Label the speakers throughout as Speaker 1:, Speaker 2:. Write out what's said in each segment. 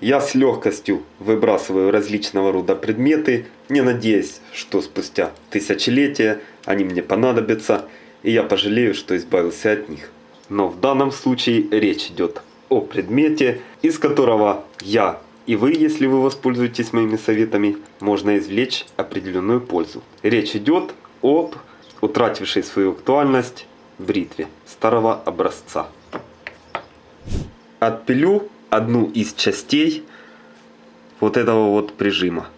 Speaker 1: Я с легкостью выбрасываю различного рода предметы, не надеясь, что спустя тысячелетия они мне понадобятся, и я пожалею, что избавился от них. Но в данном случае речь идет о предмете, из которого я и вы, если вы воспользуетесь моими советами, можно извлечь определенную пользу. Речь идет об утратившей свою актуальность бритве старого образца. Отпилю одну из частей вот этого вот прижима.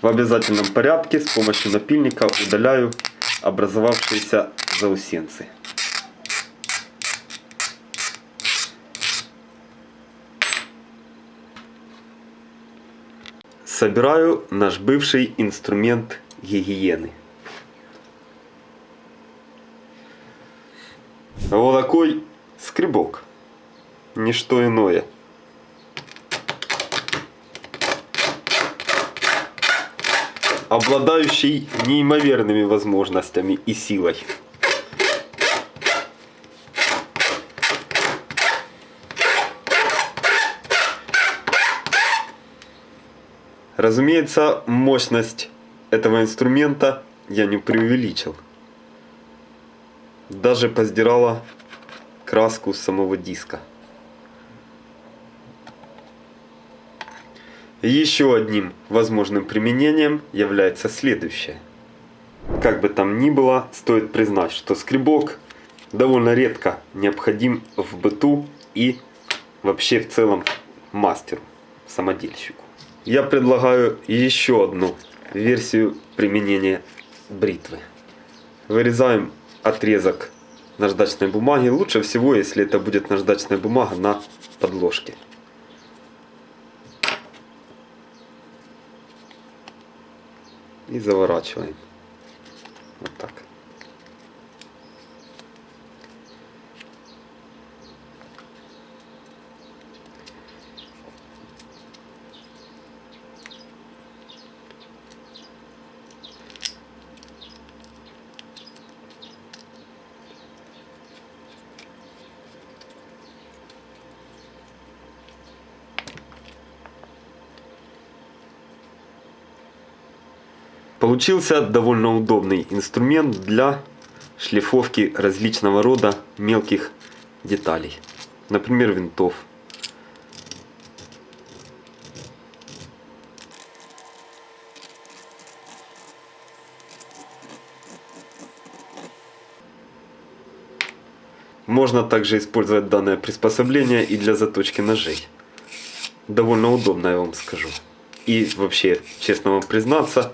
Speaker 1: В обязательном порядке с помощью напильника удаляю образовавшиеся заусенцы. Собираю наш бывший инструмент гигиены. Вот такой скребок. Ничто иное. обладающий неимоверными возможностями и силой. Разумеется, мощность этого инструмента я не преувеличил. Даже поздирала краску самого диска. Еще одним возможным применением является следующее. Как бы там ни было, стоит признать, что скребок довольно редко необходим в быту и вообще в целом мастеру, самодельщику. Я предлагаю еще одну версию применения бритвы. Вырезаем отрезок наждачной бумаги. Лучше всего, если это будет наждачная бумага на подложке. и заворачиваем. Вот так. Получился довольно удобный инструмент для шлифовки различного рода мелких деталей. Например, винтов. Можно также использовать данное приспособление и для заточки ножей. Довольно удобно, я вам скажу. И вообще, честно вам признаться,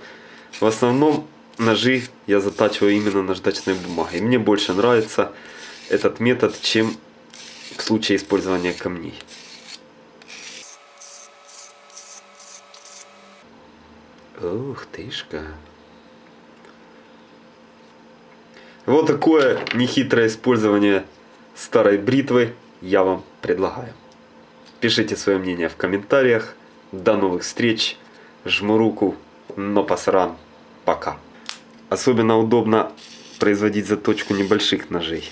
Speaker 1: в основном ножи я затачиваю именно наждачной бумагой. Мне больше нравится этот метод, чем в случае использования камней. Ух тышка. Вот такое нехитрое использование старой бритвы я вам предлагаю. Пишите свое мнение в комментариях. До новых встреч. Жму руку, но посран пока. Особенно удобно производить заточку небольших ножей.